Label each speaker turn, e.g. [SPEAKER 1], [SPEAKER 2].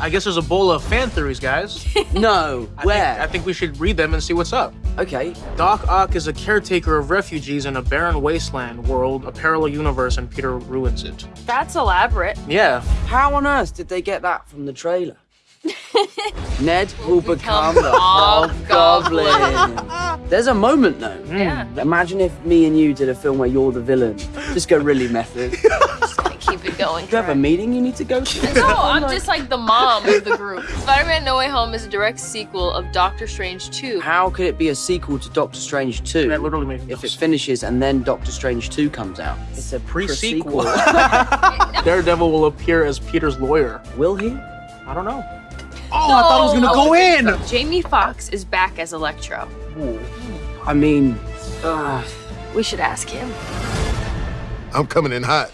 [SPEAKER 1] I guess there's a bowl of fan theories, guys.
[SPEAKER 2] No,
[SPEAKER 1] I
[SPEAKER 2] where?
[SPEAKER 1] Think, I think we should read them and see what's up.
[SPEAKER 2] okay.
[SPEAKER 1] Doc Ock is a caretaker of refugees in a barren wasteland world, a parallel universe, and Peter ruins it.
[SPEAKER 3] That's elaborate.
[SPEAKER 1] Yeah.
[SPEAKER 2] How on earth did they get that from the trailer? Ned will become,
[SPEAKER 3] become
[SPEAKER 2] the
[SPEAKER 3] Hobgoblin.
[SPEAKER 2] Hobgoblin. There's a moment though. Hmm.
[SPEAKER 3] Yeah.
[SPEAKER 2] Imagine if me and you did a film where you're the villain. Just go really method.
[SPEAKER 3] Just gonna keep it going.
[SPEAKER 2] Do you have a meeting you need to go to?
[SPEAKER 3] No, I'm just like the mom of the group. Spider-Man No Way Home is a direct sequel of Doctor Strange 2.
[SPEAKER 2] How could it be a sequel to Doctor Strange 2
[SPEAKER 1] That literally makes
[SPEAKER 2] if it finishes and then Doctor Strange 2 comes out? It's a
[SPEAKER 1] Pre-sequel.
[SPEAKER 2] pre-sequel.
[SPEAKER 1] Daredevil will appear as Peter's lawyer.
[SPEAKER 2] Will he?
[SPEAKER 1] I don't know. Oh, I thought it was gonna go in.
[SPEAKER 3] Jamie Foxx is back as Electro.
[SPEAKER 2] I mean, uh,
[SPEAKER 3] We should ask him.
[SPEAKER 4] I'm coming in hot.